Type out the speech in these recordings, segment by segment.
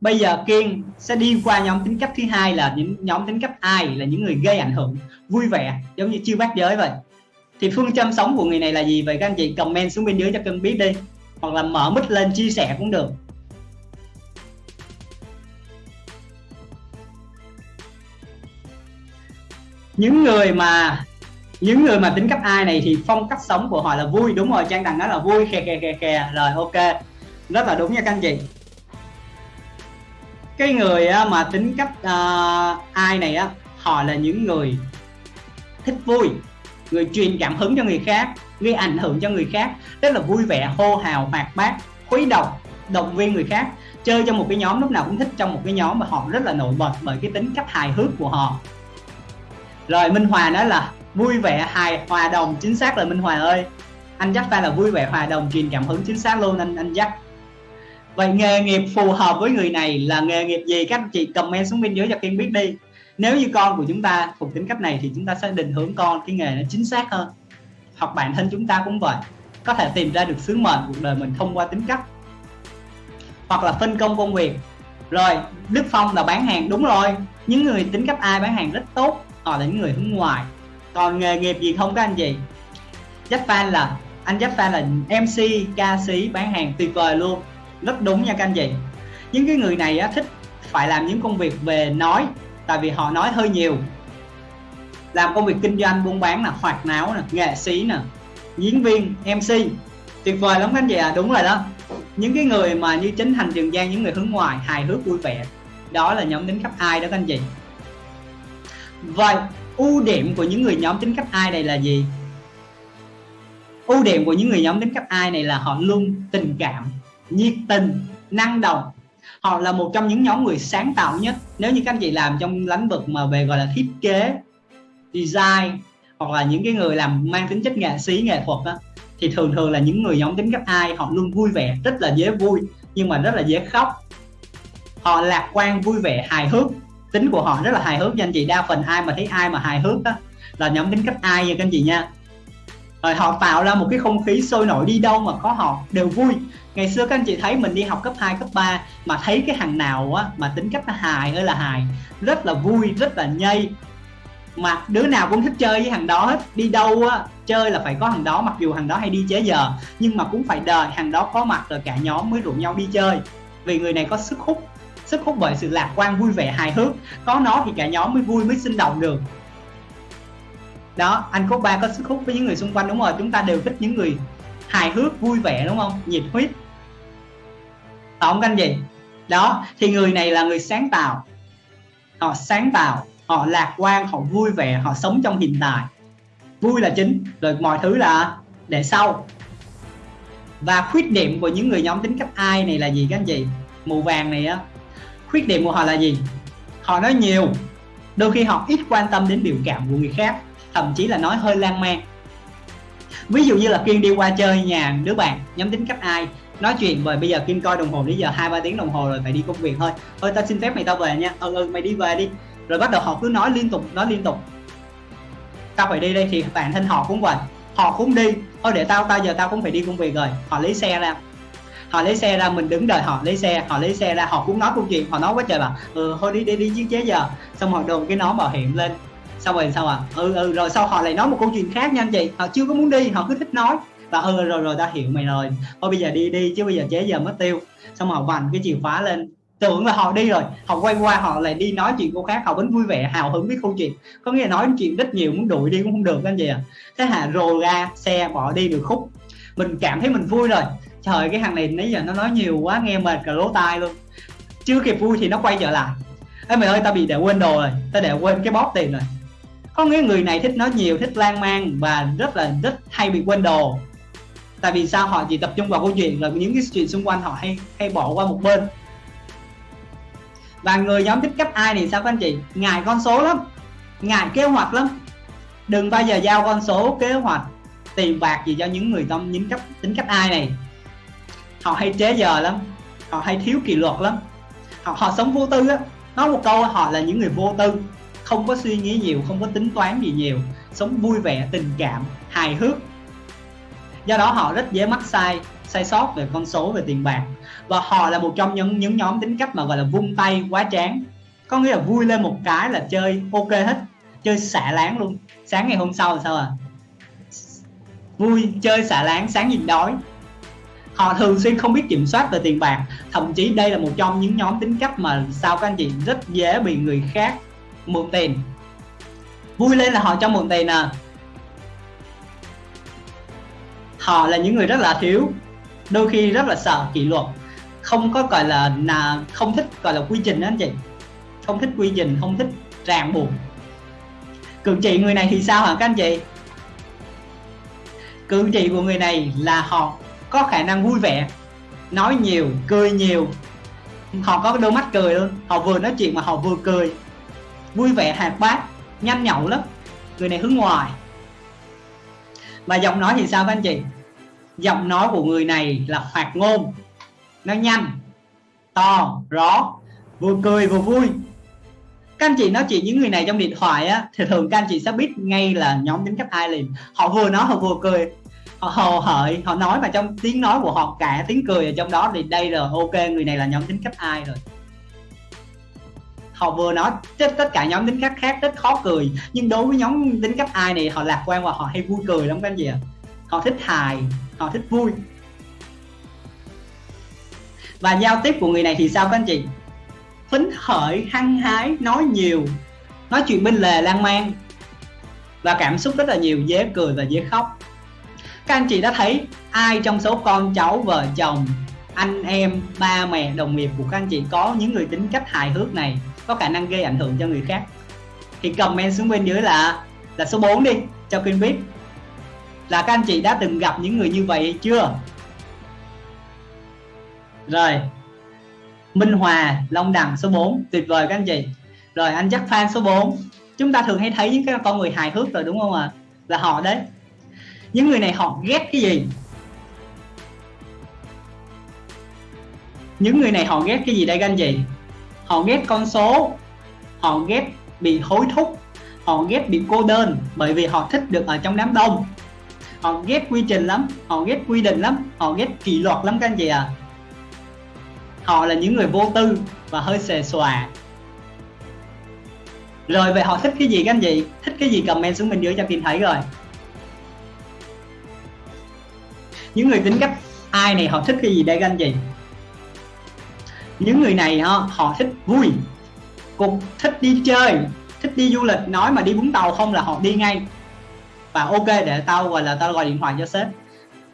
bây giờ kiên sẽ đi qua nhóm tính cách thứ hai là những nhóm tính cách ai là những người gây ảnh hưởng vui vẻ, giống như chiêu bát giới vậy. Thì phương châm sống của người này là gì? Vậy các anh chị comment xuống bên dưới cho cân biết đi. Hoặc là mở mic lên chia sẻ cũng được. Những người mà, những người mà tính cách ai này thì phong cách sống của họ là vui. Đúng rồi, trang đằng đó là vui kè kè kè kè rồi, ok. Rất là đúng nha các anh chị cái người mà tính cách uh, ai này á họ là những người thích vui người truyền cảm hứng cho người khác gây ảnh hưởng cho người khác rất là vui vẻ hô hào hoạt bát khuấy động động viên người khác. Chơi trong một cái nhóm lúc nào cũng thích trong một cái nhóm mà họ rất là nổi bật bởi cái tính cách hài hước của họ. Rồi Minh Hòa nói là vui vẻ hài hòa đồng chính xác là Minh Hòa ơi. Anh dắt ta là vui vẻ hòa đồng truyền cảm hứng chính xác luôn anh anh dắt vậy nghề nghiệp phù hợp với người này là nghề nghiệp gì? Các chị comment xuống bên dưới cho Kiên biết đi. Nếu như con của chúng ta thuộc tính cách này thì chúng ta sẽ định hướng con cái nghề nó chính xác hơn. Hoặc bản thân chúng ta cũng vậy. Có thể tìm ra được sứ mệnh cuộc đời mình thông qua tính cách. Hoặc là phân công công việc. Rồi, Đức Phong là bán hàng, đúng rồi. Những người tính cách ai bán hàng rất tốt, họ là những người hướng ngoài còn nghề nghiệp gì không các anh chị? Jack Fan là anh Jack Fan là MC ca sĩ bán hàng tuyệt vời luôn rất đúng nha các anh chị. Những cái người này á, thích phải làm những công việc về nói tại vì họ nói hơi nhiều. Làm công việc kinh doanh buôn bán là hoạt náo nè nghệ sĩ nè diễn viên mc tuyệt vời lắm các anh chị à đúng rồi đó. Những cái người mà như chính thành trường giang những người hướng ngoài hài hước vui vẻ đó là nhóm tính cách ai đó các anh chị. Vậy ưu điểm của những người nhóm tính cách ai này là gì? Ưu điểm của những người nhóm tính cách ai này là họ luôn tình cảm nhiệt tình năng động. Họ là một trong những nhóm người sáng tạo nhất. Nếu như các anh chị làm trong lĩnh vực mà về gọi là thiết kế design hoặc là những cái người làm mang tính chất nghệ sĩ nghệ thuật đó, thì thường thường là những người nhóm tính cấp ai họ luôn vui vẻ rất là dễ vui nhưng mà rất là dễ khóc. Họ lạc quan vui vẻ hài hước. Tính của họ rất là hài hước. Nha anh chị đa phần ai mà thấy ai mà hài hước đó là nhóm tính cấp ai nha các anh chị nha rồi họ tạo ra một cái không khí sôi nổi đi đâu mà có họ đều vui. Ngày xưa các anh chị thấy mình đi học cấp 2, cấp 3 mà thấy cái thằng nào á mà tính cách nó hài ơi là hài rất là vui rất là nhây. Mà đứa nào cũng thích chơi với thằng đó hết. Đi đâu á chơi là phải có thằng đó mặc dù thằng đó hay đi chế giờ nhưng mà cũng phải đợi thằng đó có mặt rồi cả nhóm mới rủ nhau đi chơi. Vì người này có sức hút sức hút bởi sự lạc quan vui vẻ hài hước. Có nó thì cả nhóm mới vui mới sinh động được đó, anh có ba có sức hút với những người xung quanh, đúng rồi. Chúng ta đều thích những người hài hước, vui vẻ, đúng không? Nhiệt huyết. Tổng canh gì đó, thì người này là người sáng tạo. Họ sáng tạo, họ lạc quan, họ vui vẻ, họ sống trong hiện tại. Vui là chính. Rồi mọi thứ là để sau. Và khuyết điểm của những người nhóm tính cách ai này là gì các anh chị màu vàng này á. Khuyết điểm của họ là gì? Họ nói nhiều. Đôi khi họ ít quan tâm đến biểu cảm của người khác thậm chí là nói hơi lan man. Ví dụ như là kiên đi qua chơi nhà đứa bạn, nhóm tính cách ai, nói chuyện rồi bây giờ kiên coi đồng hồ đến giờ hai ba tiếng đồng hồ rồi phải đi công việc thôi. Thôi tao xin phép mày tao về nha. Ừ ừ mày đi về đi. Rồi bắt đầu họ cứ nói liên tục, nói liên tục. Tao phải đi đây thì bản thân họ cũng vậy, họ cũng đi. Thôi để tao tao giờ tao cũng phải đi công việc rồi. Họ lấy xe ra. Họ lấy xe ra, mình đứng đợi họ lấy xe, họ lấy xe ra, họ cũng nói câu chuyện, họ nói quá trời bảo ừ thôi đi đi đi chiếc chế giờ. Xong họ đồn cái nón bảo hiểm lên xong rồi sao à? Ừ ừ rồi sau họ lại nói một câu chuyện khác nha anh chị? Họ chưa có muốn đi, họ cứ thích nói. Và ừ rồi rồi ta hiểu mày rồi. Thôi bây giờ đi đi, chứ bây giờ chế giờ mất tiêu. Xong họ vành cái chìa khóa lên. Tưởng là họ đi rồi. Họ quay qua, họ lại đi nói chuyện cô khác. Họ vẫn vui vẻ, hào hứng với câu chuyện. Có nghĩa là nói chuyện rất nhiều, muốn đuổi đi cũng không được anh chị à thế hạ rồ ra, xe bỏ đi được khúc. Mình cảm thấy mình vui rồi. Trời, cái thằng này nãy giờ nó nói nhiều quá, nghe mệt cả lỗ tai luôn. Chưa kịp vui thì nó quay trở lại. Ê mày ơi, tao bị để quên đồ rồi. Tao để quên cái bóp tiền rồi có nghĩa người này thích nói nhiều thích lan man và rất là rất hay bị quên đồ. Tại vì sao? Họ chỉ tập trung vào câu chuyện là những cái chuyện xung quanh họ hay hay bỏ qua một bên. Và người nhóm thích cấp ai thì sao các anh chị? Ngại con số lắm. Ngại kế hoạch lắm. Đừng bao giờ giao con số kế hoạch tiền bạc gì cho những người trong những cấp tính cấp ai này. Họ hay chế giờ lắm. Họ hay thiếu kỷ luật lắm. Họ, họ sống vô tư á. Nói một câu họ là những người vô tư không có suy nghĩ nhiều, không có tính toán gì nhiều, sống vui vẻ, tình cảm, hài hước. Do đó họ rất dễ mắc sai sai sót về con số, về tiền bạc. Và họ là một trong những những nhóm tính cách mà, gọi là, vung tay, quá chán có nghĩa là vui lên một cái là chơi ok hết, chơi xả láng luôn. Sáng ngày hôm sau là sao à? Vui, chơi xả láng, sáng nhìn đói. Họ thường xuyên không biết kiểm soát về tiền bạc. Thậm chí đây là một trong những nhóm tính cách mà, sao các anh chị, rất dễ bị người khác mượn tiền vui lên là họ cho mượn tiền à. Họ là những người rất là thiếu, đôi khi rất là sợ kỷ luật. Không có gọi là là không thích gọi là quy trình đó anh chị. Không thích quy trình, không thích ràng buộc. Cự trị người này thì sao hả các anh chị? Cử chỉ của người này là họ có khả năng vui vẻ, nói nhiều, cười nhiều. Họ có đôi mắt cười luôn. Họ vừa nói chuyện mà họ vừa cười vui vẻ hạt bát nhanh nhậu lắm. Người này hướng ngoài. Và giọng nói thì sao các anh chị giọng nói của người này là hoạt ngôn. Nó nhanh, to, rõ, vừa cười vừa vui. Các anh chị nói chuyện những người này trong điện thoại á, thì thường các anh chị sẽ biết ngay là nhóm tính cách ai liền. Họ vừa nói, họ vừa cười. Họ hồ hởi họ nói mà trong tiếng nói của họ cả, tiếng cười ở trong đó thì đây là ok, người này là nhóm tính cách ai rồi họ vừa nói tất, tất cả nhóm tính cách khác rất khó cười. Nhưng đối với nhóm tính cách ai này họ lạc quan và họ hay vui cười lắm các anh chị ạ. Họ thích hài họ thích vui. Và giao tiếp của người này thì sao các anh chị? Phấn khởi hăng hái nói nhiều nói chuyện bên lề lan man và cảm xúc rất là nhiều dễ cười và dễ khóc. Các anh chị đã thấy ai trong số con cháu vợ chồng anh em ba mẹ đồng nghiệp của các anh chị có những người tính cách hài hước này? Có khả năng gây ảnh hưởng cho người khác. Thì comment xuống bên dưới là là số 4 đi, cho Quyên biết. Là các anh chị đã từng gặp những người như vậy hay chưa? Rồi. Minh Hòa, Long Đằng, số 4 tuyệt vời các anh chị. Rồi, anh chắc fan số 4 chúng ta thường hay thấy những cái con người hài hước rồi, đúng không ạ? À? là họ đấy. Những người này họ ghét cái gì? Những người này họ ghét cái gì đây các anh chị? Họ ghét con số. Họ ghét bị hối thúc. Họ ghét bị cô đơn bởi vì họ thích được ở trong đám đông. Họ ghét quy trình lắm. Họ ghét quy định lắm. Họ ghét kỷ luật lắm các anh chị à họ là những người vô tư và hơi xề xòa. Rồi, vậy họ thích cái gì các anh chị? Thích cái gì comment xuống bên dưới cho tìm thấy rồi. Những người tính cách ai này, họ thích cái gì đây các anh chị? Những người này họ, họ thích vui cục thích đi chơi thích đi du lịch. Nói mà đi vũng tàu không là họ đi ngay. Và ok để tao gọi là tao gọi điện thoại cho sếp.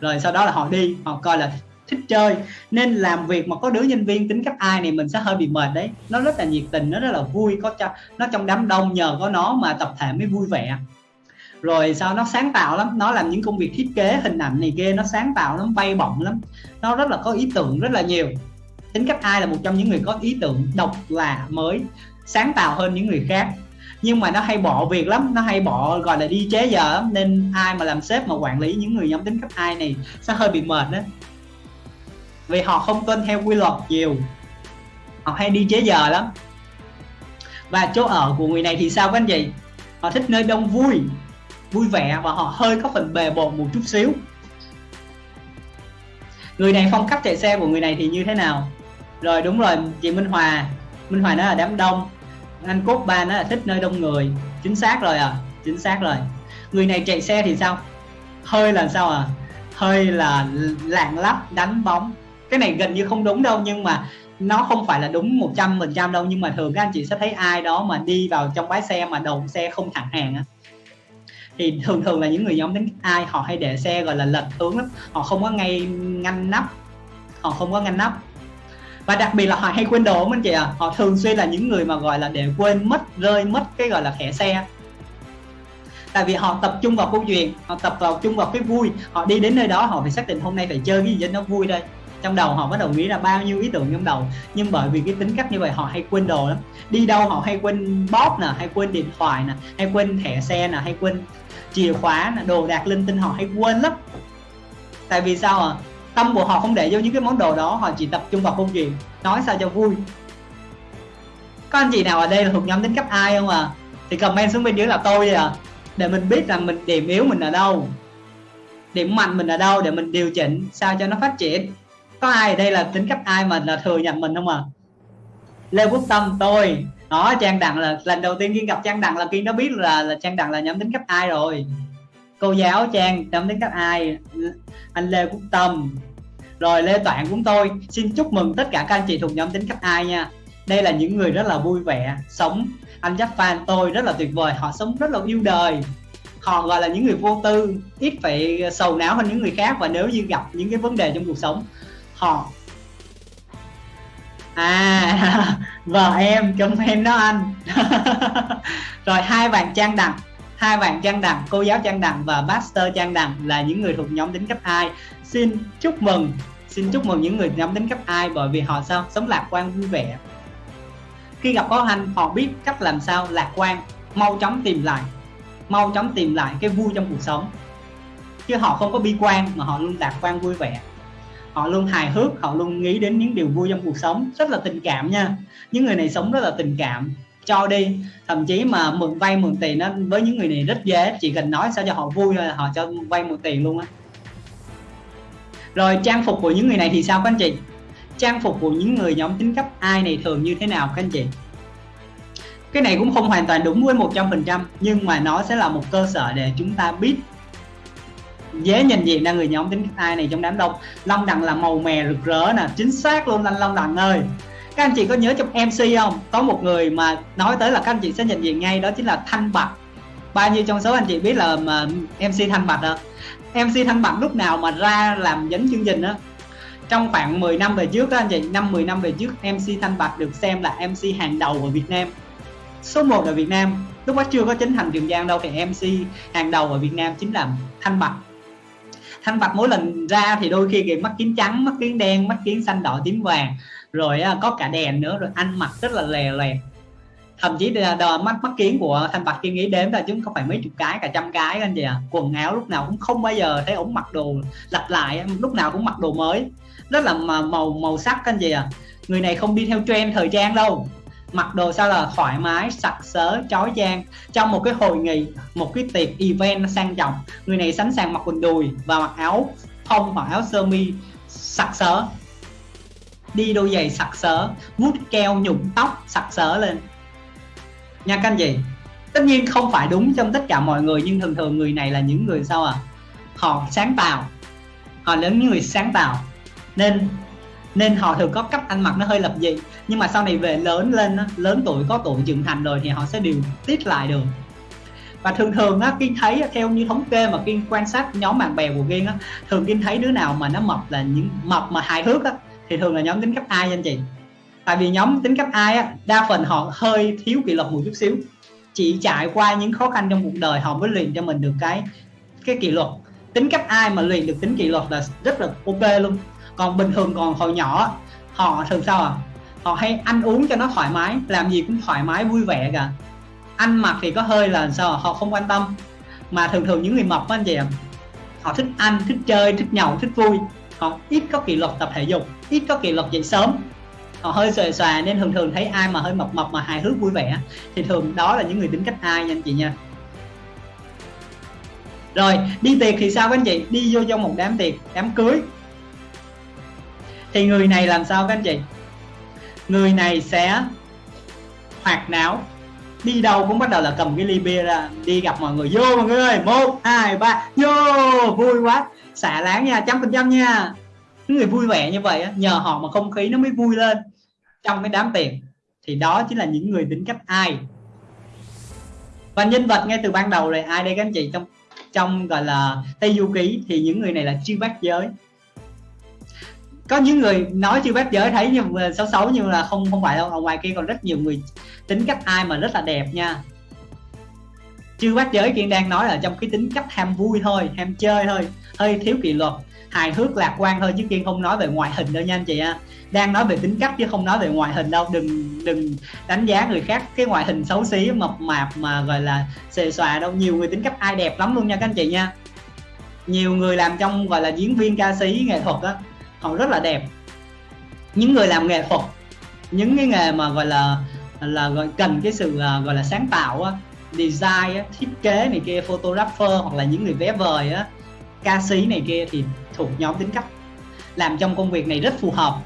Rồi sau đó là họ đi họ coi là thích chơi. Nên làm việc mà có đứa nhân viên tính cách ai này mình sẽ hơi bị mệt đấy. Nó rất là nhiệt tình nó rất là vui có cho nó trong đám đông nhờ có nó mà tập thể mới vui vẻ. Rồi sao nó sáng tạo lắm nó làm những công việc thiết kế hình ảnh này kia nó sáng tạo lắm bay bổng lắm. Nó rất là có ý tưởng rất là nhiều tính cách ai là một trong những người có ý tưởng độc lạ mới, sáng tạo hơn những người khác. Nhưng mà nó hay bỏ việc lắm, nó hay bỏ, gọi là, đi chế giờ lắm. Nên ai mà làm sếp mà quản lý những người nhóm tính cách ai này sẽ hơi bị mệt đó. Vì họ không tuân theo quy luật nhiều. Họ hay đi chế giờ lắm. Và chỗ ở của người này thì sao các anh chị? Họ thích nơi đông vui vui vẻ và họ hơi có phần bề bộn một chút xíu. Người này phong cách chạy xe của người này thì như thế nào? Rồi đúng rồi, chị Minh Hòa. Minh Hòa nó là đám đông. Anh cốt ba nó là thích nơi đông người. Chính xác rồi à chính xác rồi. Người này chạy xe thì sao? Hơi là sao à? Hơi là lạng lách, đánh bóng. Cái này gần như không đúng đâu, nhưng mà nó không phải là đúng 100 phần trăm đâu. Nhưng mà thường các anh chị sẽ thấy ai đó mà đi vào trong bãi xe mà đầu xe không thẳng hàng á. Thì thường thường là những người nhóm tính ai, họ hay để xe gọi là lệch hướng lắm. Họ không có ngay ngăn nắp. Họ không có ngăn nắp và đặc biệt là họ hay quên đồ anh chị ạ. À. họ thường xuyên là những người mà gọi là để quên, mất, rơi, mất cái gọi là thẻ xe. Tại vì họ tập trung vào câu chuyện, họ tập vào, chung vào cái vui. Họ đi đến nơi đó, họ phải xác định hôm nay phải chơi cái gì cho nó vui đây trong đầu họ bắt đầu nghĩ là bao nhiêu ý tưởng trong đầu. Nhưng bởi vì cái tính cách như vậy, họ hay quên đồ lắm. Đi đâu họ hay quên bóp nè, hay quên điện thoại nè, hay quên thẻ xe nè, hay quên chìa khóa nè, đồ đạc linh tinh họ hay quên lắm. Tại vì sao à tâm của họ không để vô những cái món đồ đó, họ chỉ tập trung vào công việc, nói sao cho vui. Có anh chị nào ở đây là thuộc nhóm tính cách ai không à thì comment xuống bên dưới là tôi à để mình biết là mình điểm yếu mình ở đâu, điểm mạnh mình ở đâu để mình điều chỉnh sao cho nó phát triển. Có ai ở đây là tính cách ai mà là thừa nhận mình không à lê quốc tâm, tôi. Đó, trang đặng là lần đầu tiên kiên gặp trang đặng là kiên đã biết là là trang đặng là nhóm tính cách ai rồi. Cô giáo trang, nhóm tính cách ai? Anh lê quốc tâm rồi, lê toản cũng tôi xin chúc mừng tất cả các anh chị thuộc nhóm tính cách ai nha. Đây là những người rất là vui vẻ, sống. Anh chắc fan tôi rất là tuyệt vời, họ sống rất là yêu đời. Họ gọi là những người vô tư, ít phải sầu não hơn những người khác và nếu như gặp những cái vấn đề trong cuộc sống, họ à vợ em, chồng em đó anh. Rồi, hai bạn trang đặng hai bạn trang đặng cô giáo trang đặng và master trang đặng là những người thuộc nhóm tính cấp 2 xin chúc mừng. Xin chúc mừng những người nhắm đến cấp ai, bởi vì họ sao? Sống lạc quan vui vẻ. Khi gặp khó khăn, họ biết cách làm sao lạc quan, mau chóng tìm lại, mau chóng tìm lại cái vui trong cuộc sống. Chứ họ không có bi quan mà họ luôn lạc quan vui vẻ. Họ luôn hài hước, họ luôn nghĩ đến những điều vui trong cuộc sống. Rất là tình cảm nha. Những người này sống rất là tình cảm. Cho đi, thậm chí mà mượn vay mượn tiền đó với những người này rất dễ. Chỉ cần nói sao cho họ vui thôi họ cho vay mượn tiền luôn á rồi, trang phục của những người này thì sao các anh chị? Trang phục của những người nhóm tính cấp ai này thường như thế nào các anh chị? Cái này cũng không hoàn toàn đúng với 100% nhưng mà nó sẽ là một cơ sở để chúng ta biết dễ nhận diện ra người nhóm tính cấp ai này trong đám đông. Long đằng là màu mè rực rỡ nè, chính xác luôn anh long đằng ơi. Các anh chị có nhớ trong mc không? Có một người mà nói tới là các anh chị sẽ nhận diện ngay, đó chính là thanh bạch. Bao nhiêu trong số anh chị biết là mà mc thanh bạch không mc thanh bạch lúc nào mà ra làm dẫn chương trình á? Trong khoảng 10 năm về trước đó anh chị, năm 10 năm về trước mc thanh bạch được xem là mc hàng đầu ở việt nam. Số 1 ở việt nam. Lúc đó chưa có chính thành trường giang đâu, thì mc hàng đầu ở việt nam chính là thanh bạch. Thanh bạch mỗi lần ra thì đôi khi kìa mắt kiến trắng, mắt kiến đen, mắt kiến xanh, đỏ, tím vàng. Rồi có cả đèn nữa, rồi ăn mặc rất là lè lè thậm chí là đờ mắt mắt kiến của thanh bạch kia nghĩ đếm là chúng không phải mấy chục cái, cả trăm cái anh chị à quần áo lúc nào cũng không bao giờ thấy ổng mặc đồ lặp lại, lúc nào cũng mặc đồ mới. Rất là màu màu sắc anh chị à người này không đi theo trend thời trang đâu. Mặc đồ sao là thoải mái, sặc sỡ, chói chang. Trong một cái hội nghị, một cái tiệc event sang trọng, người này sẵn sàng mặc quần đùi và mặc áo phông hoặc áo sơ mi sặc sỡ. Đi đôi giày sặc sỡ vuốt keo nhụm tóc sặc sỡ lên nha các anh chị. Tất nhiên không phải đúng trong tất cả mọi người, nhưng thường thường người này là những người sao à họ sáng tạo. Họ là những người sáng tạo. Nên nên họ thường có cách ăn mặc nó hơi lập dị. Nhưng mà sau này về lớn lên lớn tuổi, có tuổi trưởng thành rồi thì họ sẽ điều tiết lại được. Và thường thường á kiên thấy theo như thống kê mà kiên quan sát nhóm bạn bè của kiên á, thường kiên thấy đứa nào mà nó mập là những, mập mà hài hước á, thì thường là nhóm tính cách ai anh chị? Tại vì nhóm tính cách ai á, đa phần họ hơi thiếu kỷ luật một chút xíu. Chỉ trải qua những khó khăn trong cuộc đời họ mới luyện cho mình được cái cái kỷ luật. Tính cách ai mà luyện được tính kỷ luật là rất là ok luôn. Còn bình thường còn hồi nhỏ họ thường sao à? Họ hay ăn uống cho nó thoải mái, làm gì cũng thoải mái, vui vẻ cả. Ăn mặc thì có hơi là sao à? họ không quan tâm. Mà thường thường những người mập anh chị ạ, họ thích ăn, thích chơi, thích nhậu, thích vui. Họ ít có kỷ luật tập thể dục, ít có kỷ luật dậy sớm họ hơi xòe xòa nên thường thường thấy ai mà hơi mập mập mà hài hước vui vẻ thì thường đó là những người tính cách ai nha anh chị nha. Rồi, đi tiệc thì sao các anh chị? Đi vô trong một đám tiệc, đám cưới. Thì người này làm sao các anh chị? Người này sẽ hoạt náo. Đi đâu cũng bắt đầu là cầm cái ly bia ra, đi gặp mọi người. Vô mọi người ơi, một, hai, ba, vô, vui quá. Xả láng nha trăm phần trăm nha người vui vẻ như vậy nhờ họ mà không khí nó mới vui lên trong cái đám tiệc. Thì đó chính là những người tính cách ai. Và nhân vật ngay từ ban đầu là ai đây các anh chị? Trong trong gọi là tây du ký thì những người này là chư bát giới. Có những người nói chưa bác giới thấy nhưng xấu xấu nhưng là không không phải đâu, ở ngoài kia còn rất nhiều người tính cách ai mà rất là đẹp nha chưa bác giới kiên đang nói là trong cái tính cách ham vui thôi ham chơi thôi hơi thiếu kỷ luật. Hài hước lạc quan thôi chứ kiên không nói về ngoại hình đâu nha anh chị ạ. Đang nói về tính cách chứ không nói về ngoại hình đâu. Đừng đừng đánh giá người khác cái ngoại hình xấu xí mập mạp mà gọi là xề xòa đâu. Nhiều người tính cách ai đẹp lắm luôn nha các anh chị nha. Nhiều người làm trong gọi là diễn viên ca sĩ nghệ thuật á họ rất là đẹp. Những người làm nghệ thuật những cái nghề mà gọi là là gọi cần cái sự à, gọi là sáng tạo á, design á, thiết kế này kia photographer hoặc là những người vé vời á ca sĩ này kia thì thuộc nhóm tính cách. Làm trong công việc này rất phù hợp.